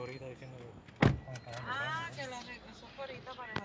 ahorita diciendo que... Ah, que lo regresó ahorita para...